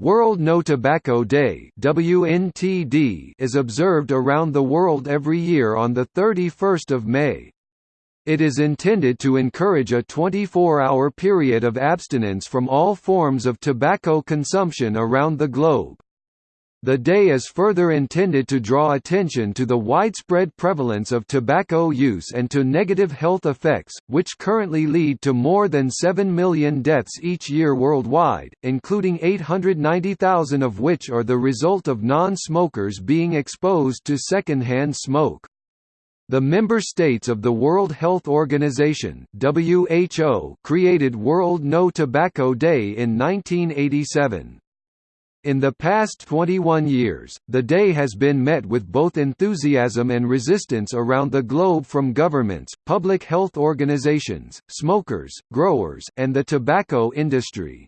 World No Tobacco Day WNTD is observed around the world every year on 31 May. It is intended to encourage a 24-hour period of abstinence from all forms of tobacco consumption around the globe. The day is further intended to draw attention to the widespread prevalence of tobacco use and to negative health effects, which currently lead to more than 7 million deaths each year worldwide, including 890,000 of which are the result of non-smokers being exposed to secondhand smoke. The member states of the World Health Organization (WHO) created World No Tobacco Day in 1987. In the past 21 years, the day has been met with both enthusiasm and resistance around the globe from governments, public health organizations, smokers, growers, and the tobacco industry.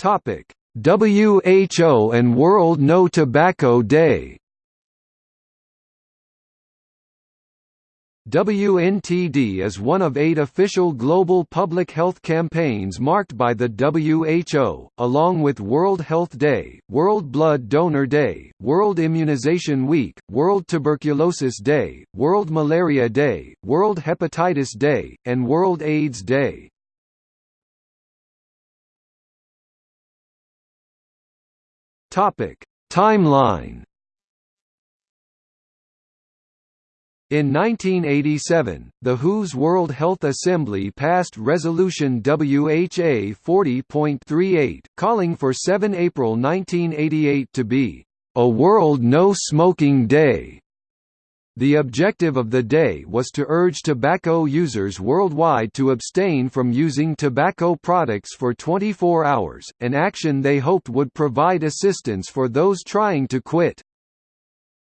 WHO and World No Tobacco Day WNTD is one of eight official global public health campaigns marked by the WHO, along with World Health Day, World Blood Donor Day, World Immunization Week, World Tuberculosis Day, World Malaria Day, World Hepatitis Day, and World AIDS Day. Timeline In 1987, the WHO's World Health Assembly passed Resolution WHA 40.38, calling for 7 April 1988 to be a World No Smoking Day. The objective of the day was to urge tobacco users worldwide to abstain from using tobacco products for 24 hours, an action they hoped would provide assistance for those trying to quit.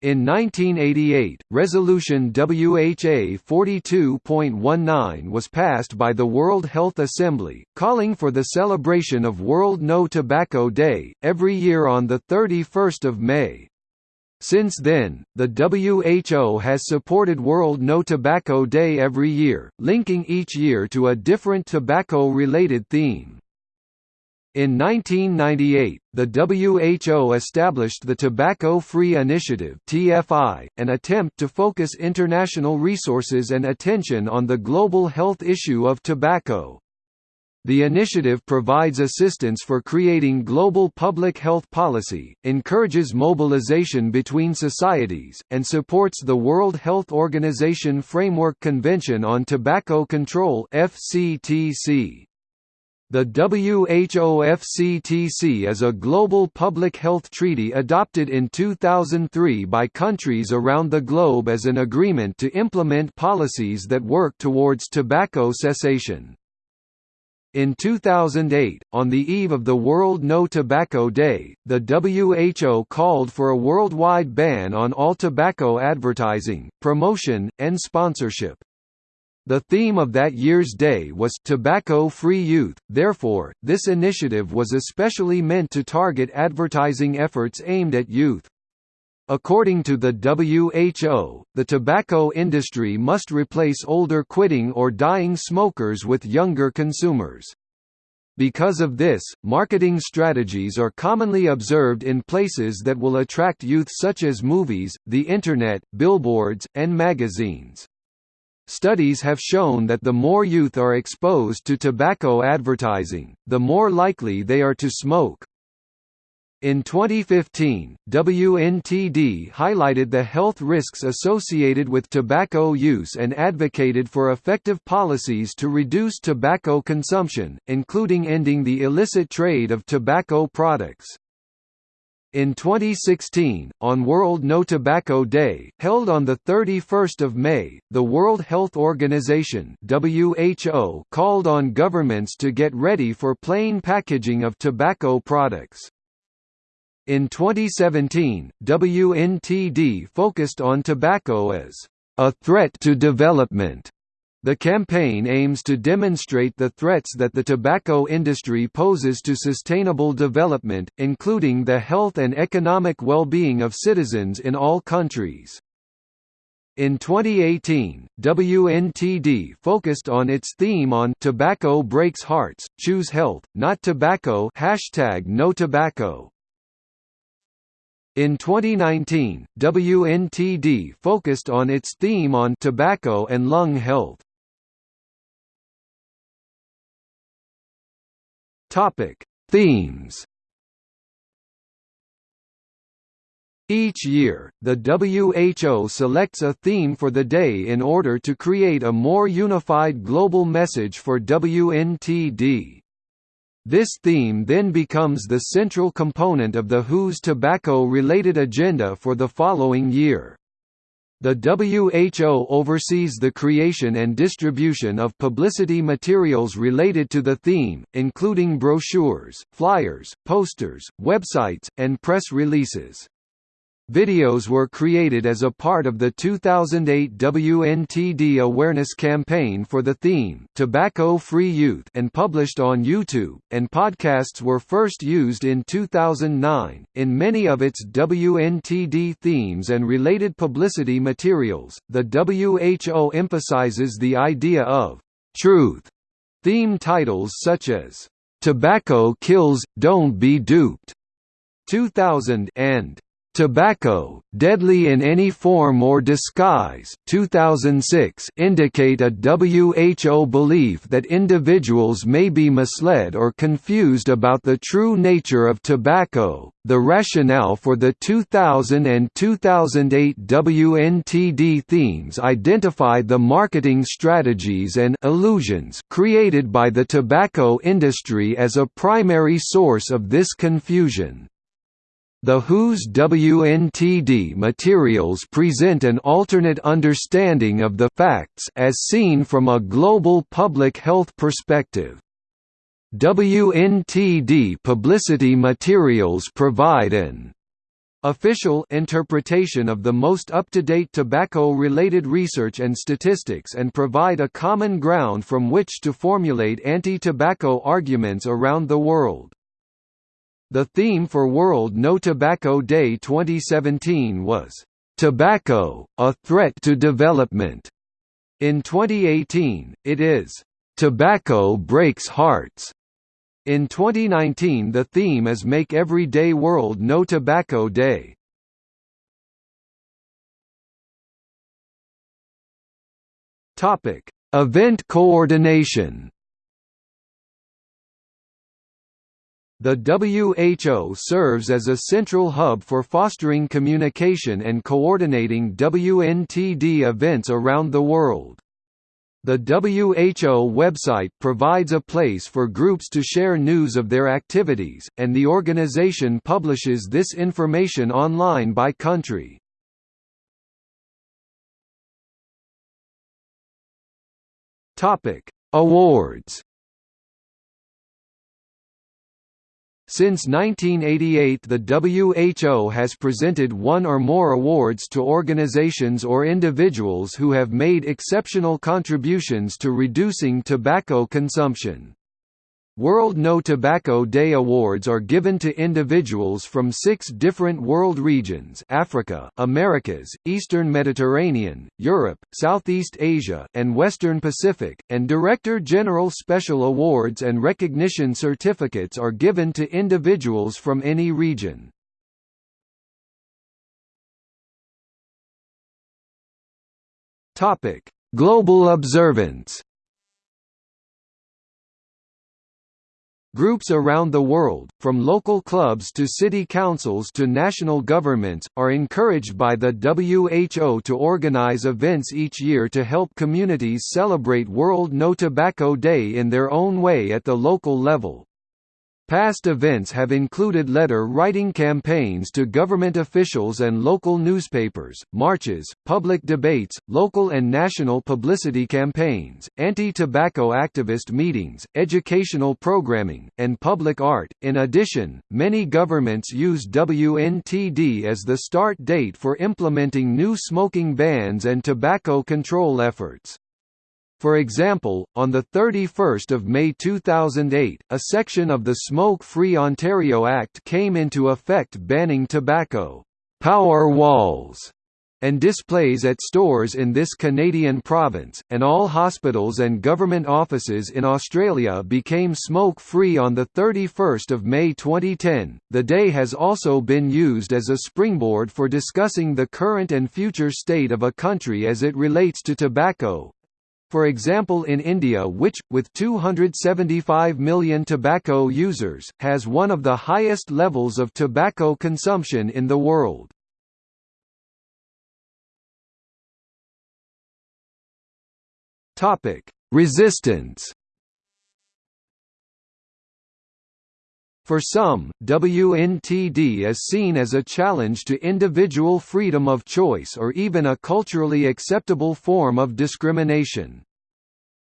In 1988, Resolution WHA 42.19 was passed by the World Health Assembly, calling for the celebration of World No Tobacco Day, every year on 31 May. Since then, the WHO has supported World No Tobacco Day every year, linking each year to a different tobacco-related theme. In 1998, the WHO established the Tobacco Free Initiative (TFI), an attempt to focus international resources and attention on the global health issue of tobacco. The initiative provides assistance for creating global public health policy, encourages mobilization between societies, and supports the World Health Organization Framework Convention on Tobacco Control (FCTC). The WHOFCTC is a global public health treaty adopted in 2003 by countries around the globe as an agreement to implement policies that work towards tobacco cessation. In 2008, on the eve of the World No Tobacco Day, the WHO called for a worldwide ban on all tobacco advertising, promotion, and sponsorship. The theme of that year's day was tobacco-free youth, therefore, this initiative was especially meant to target advertising efforts aimed at youth. According to the WHO, the tobacco industry must replace older quitting or dying smokers with younger consumers. Because of this, marketing strategies are commonly observed in places that will attract youth such as movies, the Internet, billboards, and magazines. Studies have shown that the more youth are exposed to tobacco advertising, the more likely they are to smoke. In 2015, WNTD highlighted the health risks associated with tobacco use and advocated for effective policies to reduce tobacco consumption, including ending the illicit trade of tobacco products. In 2016, on World No Tobacco Day, held on 31 May, the World Health Organization WHO called on governments to get ready for plain packaging of tobacco products. In 2017, WNTD focused on tobacco as a threat to development the campaign aims to demonstrate the threats that the tobacco industry poses to sustainable development, including the health and economic well-being of citizens in all countries. In 2018, WNTD focused on its theme on Tobacco Breaks Hearts, Choose Health, Not Tobacco hashtag No Tobacco. In 2019, WNTD focused on its theme on tobacco and lung health. Topic: Themes Each year, the WHO selects a theme for the day in order to create a more unified global message for WNTD. This theme then becomes the central component of the WHO's tobacco-related agenda for the following year. The WHO oversees the creation and distribution of publicity materials related to the theme, including brochures, flyers, posters, websites, and press releases. Videos were created as a part of the 2008 WNTD awareness campaign for the theme Tobacco-Free Youth and published on YouTube, and podcasts were first used in 2009. In many of its WNTD themes and related publicity materials, the WHO emphasizes the idea of truth. Theme titles such as Tobacco Kills, Don't Be Duped 2000 and Tobacco, Deadly in Any Form or Disguise 2006 indicate a WHO belief that individuals may be misled or confused about the true nature of tobacco. The rationale for the 2000 and 2008 WNTD themes identify the marketing strategies and illusions created by the tobacco industry as a primary source of this confusion. The WHO's WNTD materials present an alternate understanding of the facts as seen from a global public health perspective. WNTD publicity materials provide an official interpretation of the most up-to-date tobacco-related research and statistics and provide a common ground from which to formulate anti-tobacco arguments around the world. The theme for World No Tobacco Day 2017 was, "...tobacco, a threat to development." In 2018, it is, "...tobacco breaks hearts." In 2019 the theme is Make Every Day World No Tobacco Day. Event coordination The WHO serves as a central hub for fostering communication and coordinating WNTD events around the world. The WHO website provides a place for groups to share news of their activities, and the organization publishes this information online by country. Awards Since 1988 the WHO has presented one or more awards to organizations or individuals who have made exceptional contributions to reducing tobacco consumption. World No Tobacco Day awards are given to individuals from six different world regions Africa, Americas, Eastern Mediterranean, Europe, Southeast Asia, and Western Pacific, and Director General Special Awards and Recognition Certificates are given to individuals from any region. Global observance Groups around the world, from local clubs to city councils to national governments, are encouraged by the WHO to organize events each year to help communities celebrate World No Tobacco Day in their own way at the local level. Past events have included letter-writing campaigns to government officials and local newspapers, marches, public debates, local and national publicity campaigns, anti-tobacco activist meetings, educational programming, and public art. In addition, many governments use WNTD as the start date for implementing new smoking bans and tobacco control efforts. For example, on 31 May 2008, a section of the Smoke-Free Ontario Act came into effect banning tobacco power walls and displays at stores in this Canadian province, and all hospitals and government offices in Australia became smoke-free on 31 May 2010. The day has also been used as a springboard for discussing the current and future state of a country as it relates to tobacco, for example in India which, with 275 million tobacco users, has one of the highest levels of tobacco consumption in the world. Resistance. For some, WNTD is seen as a challenge to individual freedom of choice or even a culturally acceptable form of discrimination.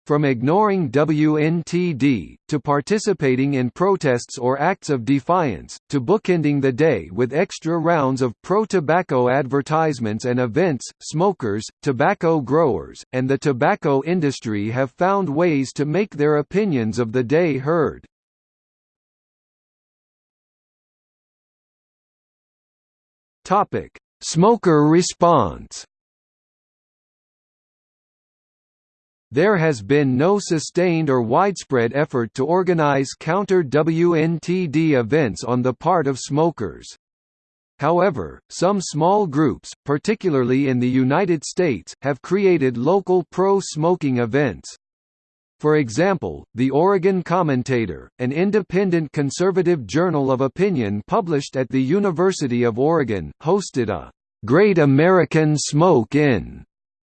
From ignoring WNTD, to participating in protests or acts of defiance, to bookending the day with extra rounds of pro-tobacco advertisements and events, smokers, tobacco growers, and the tobacco industry have found ways to make their opinions of the day heard. Smoker response There has been no sustained or widespread effort to organize counter-WNTD events on the part of smokers. However, some small groups, particularly in the United States, have created local pro-smoking events. For example, the Oregon Commentator, an independent conservative journal of opinion published at the University of Oregon, hosted a "'Great American Smoke In'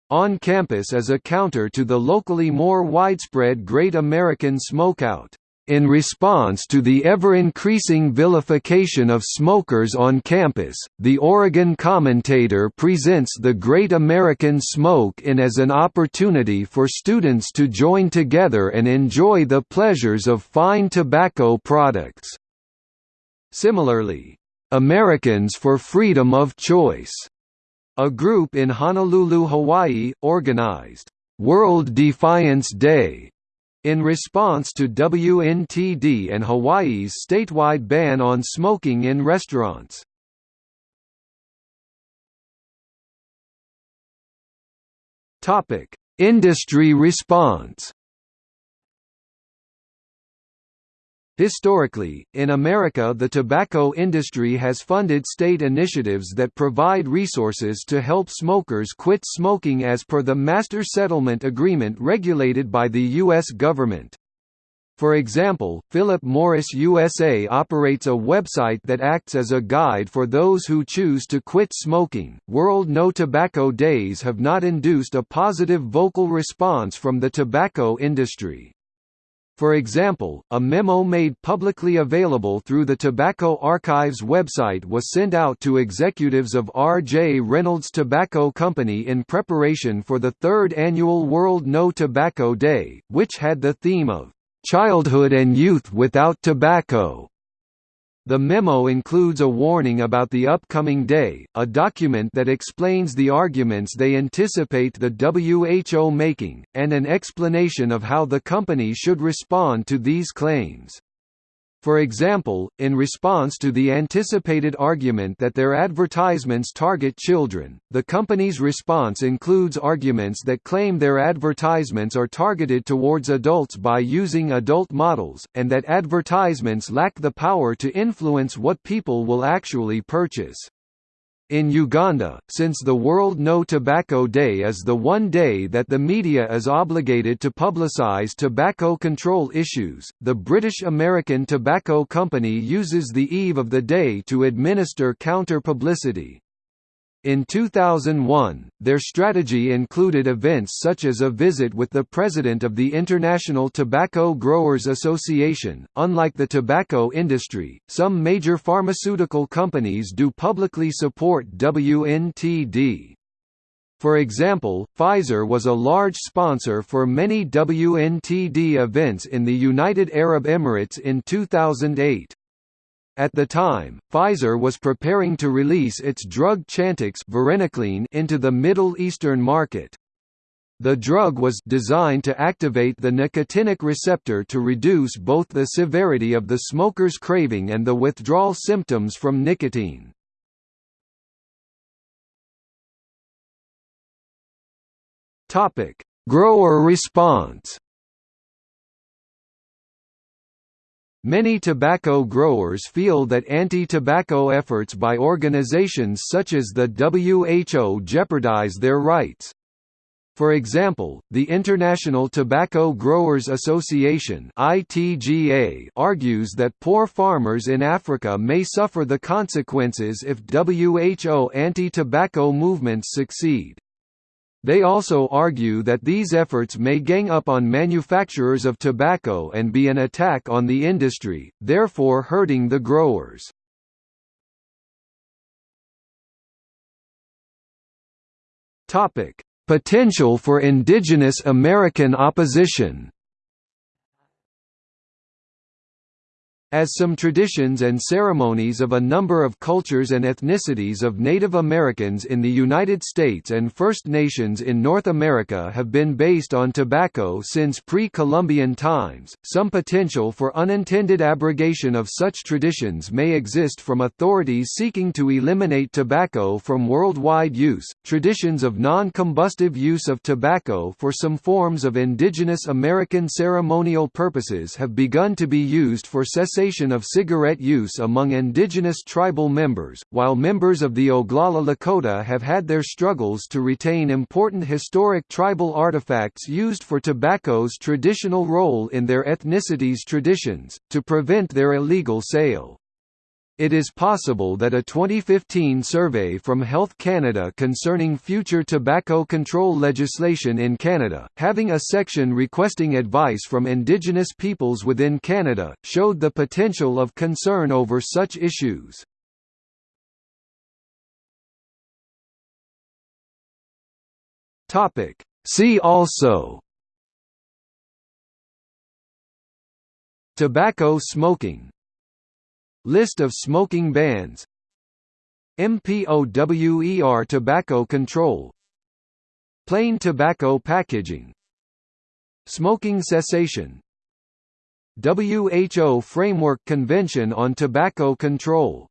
on campus as a counter to the locally more widespread Great American Smokeout. In response to the ever-increasing vilification of smokers on campus, the Oregon Commentator presents the Great American Smoke In as an opportunity for students to join together and enjoy the pleasures of fine tobacco products. Similarly, Americans for Freedom of Choice a group in Honolulu, Hawaii, organized World Defiance Day in response to WNTD and Hawaii's statewide ban on smoking in restaurants. Industry response. Historically, in America the tobacco industry has funded state initiatives that provide resources to help smokers quit smoking as per the Master Settlement Agreement regulated by the U.S. government. For example, Philip Morris USA operates a website that acts as a guide for those who choose to quit smoking. World No Tobacco Days have not induced a positive vocal response from the tobacco industry. For example, a memo made publicly available through the Tobacco Archives website was sent out to executives of R.J. Reynolds Tobacco Company in preparation for the third annual World No Tobacco Day, which had the theme of, "...childhood and youth without tobacco." The memo includes a warning about the upcoming day, a document that explains the arguments they anticipate the WHO making, and an explanation of how the company should respond to these claims. For example, in response to the anticipated argument that their advertisements target children, the company's response includes arguments that claim their advertisements are targeted towards adults by using adult models, and that advertisements lack the power to influence what people will actually purchase. In Uganda, since the World No Tobacco Day is the one day that the media is obligated to publicise tobacco control issues, the British American Tobacco Company uses the eve of the day to administer counter-publicity. In 2001, their strategy included events such as a visit with the president of the International Tobacco Growers Association. Unlike the tobacco industry, some major pharmaceutical companies do publicly support WNTD. For example, Pfizer was a large sponsor for many WNTD events in the United Arab Emirates in 2008. At the time, Pfizer was preparing to release its drug Chantix into the Middle Eastern market. The drug was designed to activate the nicotinic receptor to reduce both the severity of the smoker's craving and the withdrawal symptoms from nicotine. Topic: Grower response. Many tobacco growers feel that anti-tobacco efforts by organizations such as the WHO jeopardize their rights. For example, the International Tobacco Growers Association (ITGA) argues that poor farmers in Africa may suffer the consequences if WHO anti-tobacco movements succeed. They also argue that these efforts may gang up on manufacturers of tobacco and be an attack on the industry, therefore hurting the growers. Potential for indigenous American opposition As some traditions and ceremonies of a number of cultures and ethnicities of Native Americans in the United States and First Nations in North America have been based on tobacco since pre-Columbian times, some potential for unintended abrogation of such traditions may exist from authorities seeking to eliminate tobacco from worldwide use. Traditions of non-combustive use of tobacco for some forms of indigenous American ceremonial purposes have begun to be used for cessation cessation of cigarette use among indigenous tribal members, while members of the Oglala Lakota have had their struggles to retain important historic tribal artifacts used for tobacco's traditional role in their ethnicity's traditions, to prevent their illegal sale. It is possible that a 2015 survey from Health Canada concerning future tobacco control legislation in Canada, having a section requesting advice from Indigenous peoples within Canada, showed the potential of concern over such issues. See also Tobacco smoking List of smoking bans. MPOWER tobacco control. Plain tobacco packaging. Smoking cessation. WHO Framework Convention on Tobacco Control